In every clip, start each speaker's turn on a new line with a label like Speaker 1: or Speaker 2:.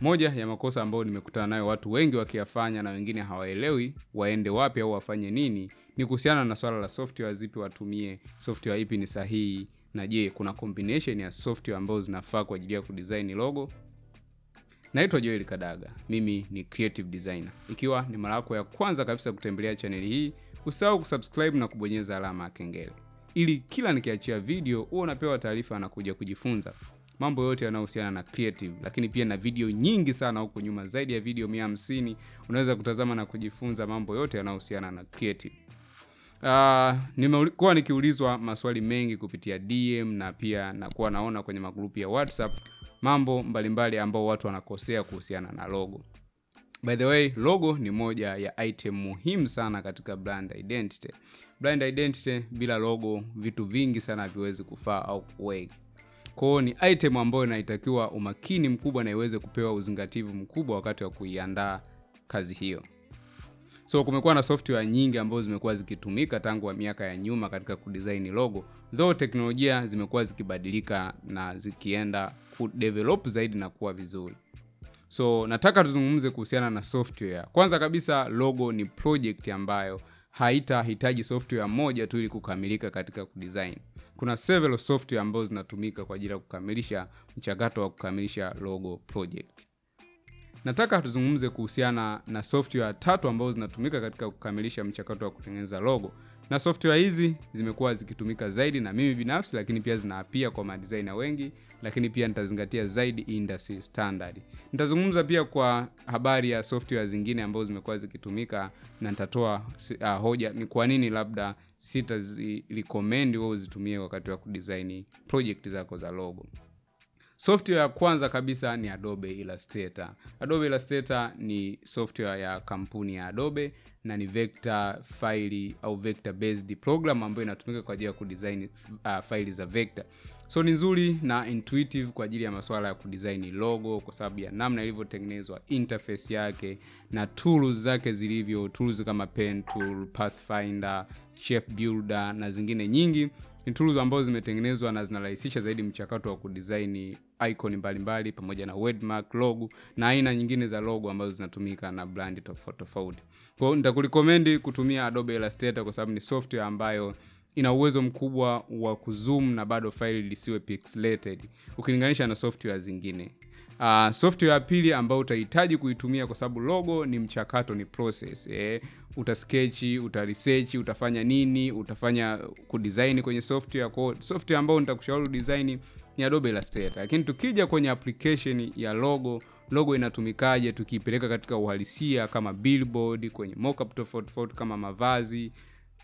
Speaker 1: Moja ya makosa ambayo nimekutana nayo watu wengi wakiyafanya na wengine hawaelewi waende wapi au wafanye nini, ni kuhusiana na swala la software zipi watumie, software ipi ni sahihi, na je, kuna combination ya software ambazo zinafaa kwa ajili ya kudesign logo. Naitwa Joel Kadaga, mimi ni creative designer. Ikiwa ni mara yako ya kwanza kabisa kutembelea chaneli hii, usahau kusubscribe na kubonyeza alama ya kengele ili kila nikiachia video huwa unapewa taarifa na kuja kujifunza mambo yote yanayohusiana na creative, lakini pia na video nyingi sana huko nyuma, zaidi ya video mia hamsini unaweza kutazama na kujifunza mambo yote yanayohusiana na creative. Uh, nimekuwa nikiulizwa maswali mengi kupitia DM na pia nakuwa naona kwenye magrupu ya WhatsApp mambo mbalimbali ambao watu wanakosea kuhusiana na logo. By the way, logo ni moja ya item muhimu sana katika brand identity. Brand identity bila logo, vitu vingi sana haviwezi kufaa au kuweka. Kwa hiyo ni item ambayo inaitakiwa umakini mkubwa na iweze kupewa uzingativu mkubwa wakati wa kuiandaa kazi hiyo. So kumekuwa na software nyingi ambazo zimekuwa zikitumika tangu miaka ya nyuma katika kudesign logo, though teknolojia zimekuwa zikibadilika na zikienda kudevelop zaidi na kuwa vizuri. So nataka tuzungumze kuhusiana na software. Kwanza kabisa, logo ni project ambayo haitahitaji software moja tu ili kukamilika katika kudesign. Kuna several software ambazo zinatumika kwa ajili ya kukamilisha mchakato wa kukamilisha logo project. Nataka tuzungumze kuhusiana na software tatu ambazo zinatumika katika kukamilisha mchakato wa kutengeneza logo, na software hizi zimekuwa zikitumika zaidi na mimi binafsi, lakini pia zinaapia kwa madesigner wengi, lakini pia nitazingatia zaidi industry standard. Nitazungumza pia kwa habari ya software zingine ambazo zimekuwa zikitumika na nitatoa uh, hoja ni kwa nini labda sitazirecommend wewe uzitumie wakati wa kudesign project zako za logo. Software ya kwanza kabisa ni Adobe Illustrator. Adobe Illustrator ni software ya kampuni ya Adobe na ni vector file au vector based program ambayo inatumika kwa ajili ya kudesign uh, faili za vector. So ni nzuri na intuitive kwa ajili ya masuala ya kudesign logo kwa sababu ya namna ilivyotengenezwa, interface yake na tools zake zilivyo, tools kama pen tool, pathfinder, shape builder na zingine nyingi ni tools ambazo zimetengenezwa na zinarahisisha zaidi mchakato wa kudesign icon mbalimbali pamoja na wordmark, logo na aina nyingine za logo ambazo zinatumika na brand tofauti tofauti. Kwa hiyo nitakurecommend kutumia Adobe Illustrator kwa sababu ni software ambayo ina uwezo mkubwa wa kuzoom na bado faili lisiwe pixelated ukilinganisha na software zingine. Uh, software ya pili ambayo utahitaji kuitumia kwa sababu logo ni mchakato, ni process eh. Utasketch, utaresearch, utafanya nini, utafanya kudesign kwenye software. Kwa software ambayo nitakushauri design ni Adobe Illustrator. Lakini tukija kwenye application ya logo, logo inatumikaje tukiipeleka katika uhalisia kama billboard, kwenye mockup tofauti tofauti kama mavazi,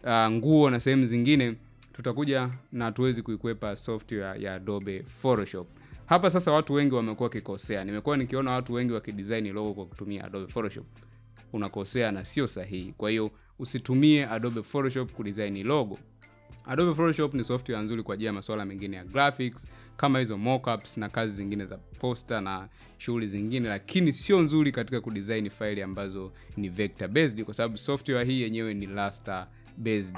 Speaker 1: uh, nguo na sehemu zingine, tutakuja na tuwezi kuikwepa software ya Adobe Photoshop. Hapa sasa watu wengi wamekuwa wakikosea. Nimekuwa nikiona watu wengi wakidesign logo kwa kutumia Adobe Photoshop. Unakosea na sio sahihi. Kwa hiyo usitumie Adobe Photoshop kudesign logo. Adobe Photoshop ni software nzuri kwa ajili ya masuala mengine ya graphics kama hizo mockups na kazi zingine za poster na shughuli zingine, lakini sio nzuri katika kudesign faili ambazo ni vector based, kwa sababu software hii yenyewe ni raster based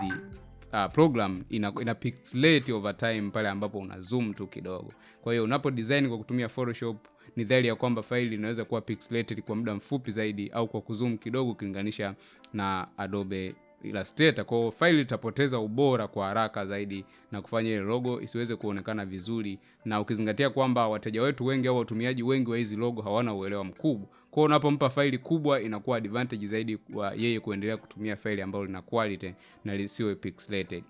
Speaker 1: uh, program ina, ina pixelate over time pale ambapo una zoom tu kidogo. Kwa hiyo unapo design kwa kutumia Photoshop ni dhahiri ya kwamba faili inaweza kuwa pixelated kwa muda mfupi zaidi au kwa kuzoom kidogo ukilinganisha na Adobe Illustrator. Kwa faili itapoteza ubora kwa haraka zaidi na kufanya ile logo isiweze kuonekana vizuri, na ukizingatia kwamba wateja wetu wengi au watumiaji wengi wa hizi logo hawana uelewa mkubwa. Kwa hiyo unapompa faili kubwa inakuwa advantage zaidi kwa yeye kuendelea kutumia faili ambalo lina quality na lisiwe pixelated.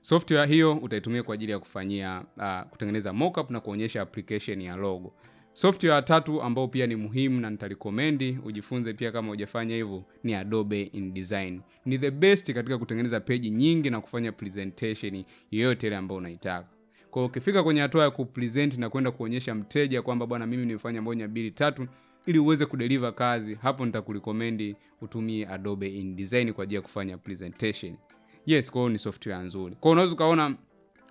Speaker 1: Software hiyo utaitumia kwa ajili ya kufanyia uh, kutengeneza mockup na kuonyesha application ya logo. Software tatu ambayo pia ni muhimu na nitarecommend ujifunze pia kama hujafanya hivyo ni Adobe InDesign. Ni the best katika kutengeneza peji nyingi na kufanya presentation yoyote ile ambayo unaitaka. Kwa ukifika kwenye hatua ya kupresent na kwenda kuonyesha mteja kwamba bwana, mimi nimefanya moja mbili tatu, ili uweze kudeliver kazi, hapo nitakurecommend utumie Adobe InDesign kwa ajili ya kufanya presentation. Yes, kwa ni software nzuri. Kwa unaweza ukaona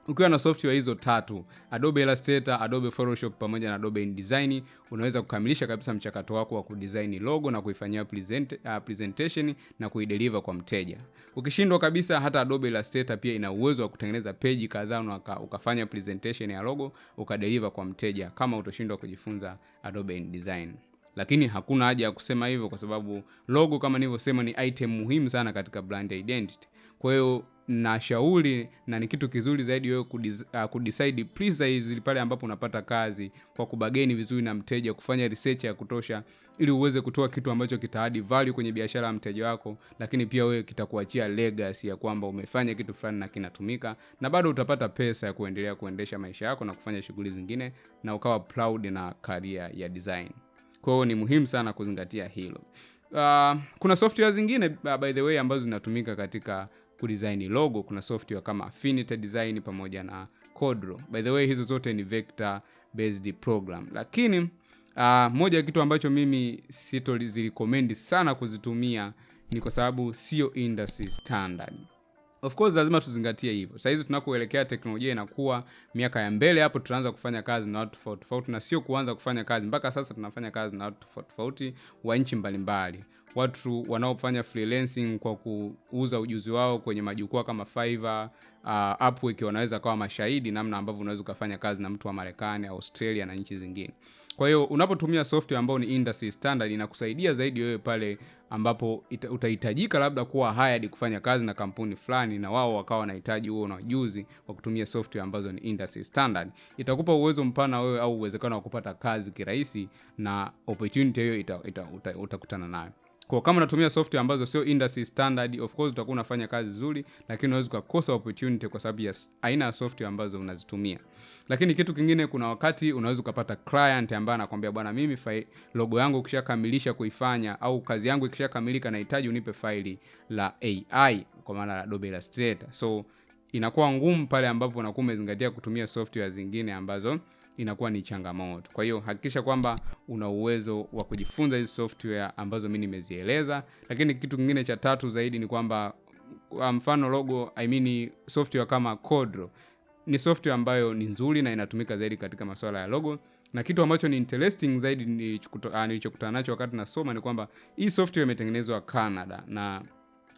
Speaker 1: ukiwa na software hizo tatu Adobe Illustrator, Adobe Photoshop pamoja na Adobe InDesign unaweza kukamilisha kabisa mchakato wako wa kudesign logo na kuifanyia present, uh, presentation na kuideliver kwa mteja. Ukishindwa kabisa, hata Adobe Illustrator pia ina uwezo wa kutengeneza peji kadhaa na uka, ukafanya presentation ya logo ukadeliver kwa mteja kama utoshindwa kujifunza Adobe InDesign. Lakini hakuna haja ya kusema hivyo kwa sababu logo kama nilivyosema ni item muhimu sana katika brand identity. Kwa hiyo nashauri na ni kitu kizuri zaidi wewe uh, kudecide precise pale ambapo unapata kazi kwa kubageni vizuri na mteja kufanya research ya kutosha ili uweze kutoa kitu ambacho kitaadi value kwenye biashara ya mteja wako lakini pia wewe kitakuachia legacy ya kwamba umefanya kitu fulani na kinatumika na bado utapata pesa ya kuendelea kuendesha maisha yako na kufanya shughuli zingine na ukawa proud na career ya design kwa hiyo ni muhimu sana kuzingatia hilo. Uh, kuna software zingine uh, by the way ambazo zinatumika katika kudesign logo. Kuna software kama affinity design pamoja na codro. By the way hizo zote ni vector based program. Lakini uh, moja ya kitu ambacho mimi sitozirikomendi sana kuzitumia ni kwa sababu sio industry standard of course lazima tuzingatie hivyo. Sahizi tunakoelekea teknolojia inakuwa miaka ya mbele hapo tutaanza kufanya kazi na watu tofauti tofauti na sio kuanza kufanya kazi. Mpaka sasa tunafanya kazi na watu tofauti tofauti wa nchi mbalimbali watu wanaofanya freelancing kwa kuuza ujuzi wao kwenye majukwaa kama Fiverr, uh, Upwork wanaweza kawa mashahidi namna ambavyo unaweza ukafanya kazi na mtu wa Marekani, Australia na nchi zingine. Kwa hiyo unapotumia software ambayo ni industry standard inakusaidia zaidi wewe pale ambapo ita, utahitajika labda kuwa hired kufanya kazi na kampuni fulani na wao wakawa wanahitaji huo na ujuzi wa kutumia software ambazo ni industry standard. Itakupa uwezo mpana wewe au uwezekano wa kupata kazi kirahisi na opportunity hiyo utakutana uta, uta, uta nayo kwa kama unatumia software ambazo sio industry standard of course utakuwa unafanya kazi nzuri lakini unaweza ukakosa opportunity kwa sababu ya aina ya software ambazo unazitumia. Lakini kitu kingine kuna wakati unaweza ukapata client ambaye anakwambia bwana mimi fai, logo yangu ukishakamilisha kuifanya au kazi yangu ikishakamilika nahitaji unipe faili la ai kwa maana la Adobe Illustrator. So inakuwa ngumu pale ambapo unakuwa umezingatia kutumia software zingine ambazo inakuwa ni changamoto. Kwa hiyo hakikisha kwamba una uwezo wa kujifunza hizi software ambazo mimi nimezieleza. Lakini kitu kingine cha tatu zaidi ni kwamba kwa mfano logo I mean software kama Codro ni software ambayo ni nzuri na inatumika zaidi katika masuala ya logo. Na kitu ambacho ni interesting zaidi nilichokutana nacho wakati nasoma ni kwamba hii software imetengenezwa Canada na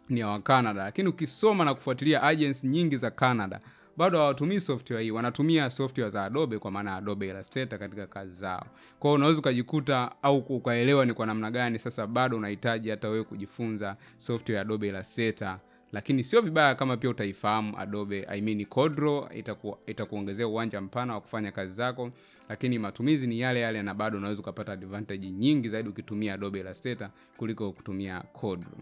Speaker 1: ni ya Canada. Lakini ukisoma na kufuatilia agency nyingi za Canada bado hawatumii software hii wanatumia software za adobe kwa maana adobe illustrator katika kazi zao. Kwa hiyo unaweza ukajikuta au ukaelewa ni kwa namna gani sasa bado unahitaji hata wewe kujifunza software ya adobe illustrator. Lakini sio vibaya kama pia utaifahamu adobe I mean codro itaku, itakuongezea uwanja mpana wa kufanya kazi zako. Lakini matumizi ni yale yale na bado unaweza ukapata advantage nyingi zaidi ukitumia adobe illustrator kuliko kutumia codro.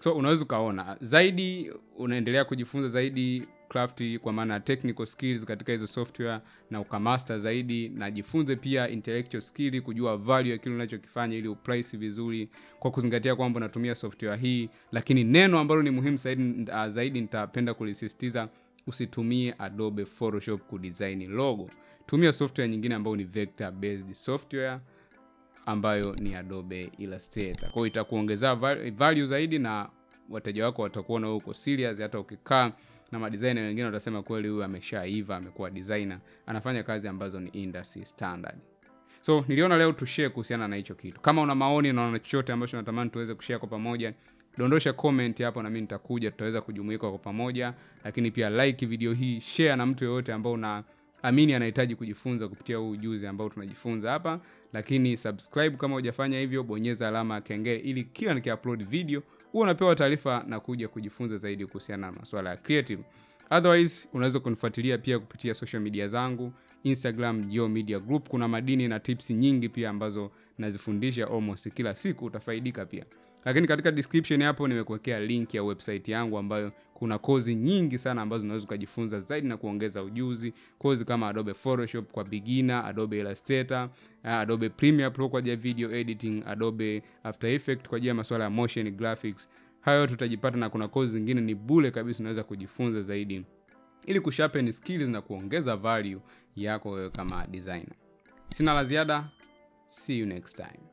Speaker 1: So unaweza ukaona zaidi unaendelea kujifunza zaidi craft kwa maana technical skills katika hizo software na ukamaster zaidi na jifunze pia intellectual skill kujua value ya kile unachokifanya ili uprice vizuri kwa kuzingatia kwamba unatumia software hii. Lakini neno ambalo ni muhimu zaidi, uh, zaidi nitapenda kulisisitiza usitumie adobe photoshop kudesign logo. Tumia software nyingine ambayo ni vector based software ambayo ni adobe illustrator. Kwa hiyo itakuongezea value zaidi na wateja wako watakuona wewe uko serious hata ukikaa na madesigner wengine watasema kweli huyu ameshaiva amekuwa designer anafanya kazi ambazo ni industry standard. So niliona leo tushare kuhusiana na hicho kitu. Kama una maoni na una chochote ambacho natamani tuweze kushare kwa pamoja dondosha comment hapo na mimi nitakuja tutaweza kujumuika kwa pamoja. Lakini pia like video hii share na mtu yoyote ambao una amini anahitaji kujifunza kupitia huu ujuzi ambao tunajifunza hapa. Lakini subscribe kama hujafanya hivyo bonyeza alama ya kengele ili kila nikiupload video huwa unapewa taarifa na kuja kujifunza zaidi kuhusiana na masuala ya creative. Otherwise unaweza kunifuatilia pia kupitia social media zangu instagram Geo media group. Kuna madini na tips nyingi pia ambazo nazifundisha almost kila siku utafaidika pia. Lakini katika description hapo nimekuwekea link ya website yangu ambayo kuna kozi nyingi sana ambazo unaweza ukajifunza zaidi na kuongeza ujuzi. Kozi kama adobe photoshop kwa beginner adobe illustrator adobe premiere pro kwa ajili ya video editing adobe after effect kwa ajili ya masuala ya motion graphics. Hayo tutajipata na kuna kozi zingine ni bule kabisa unaweza kujifunza zaidi. Ili kusharpen skills na kuongeza value yako wewe kama designer. Sina la ziada. See you next time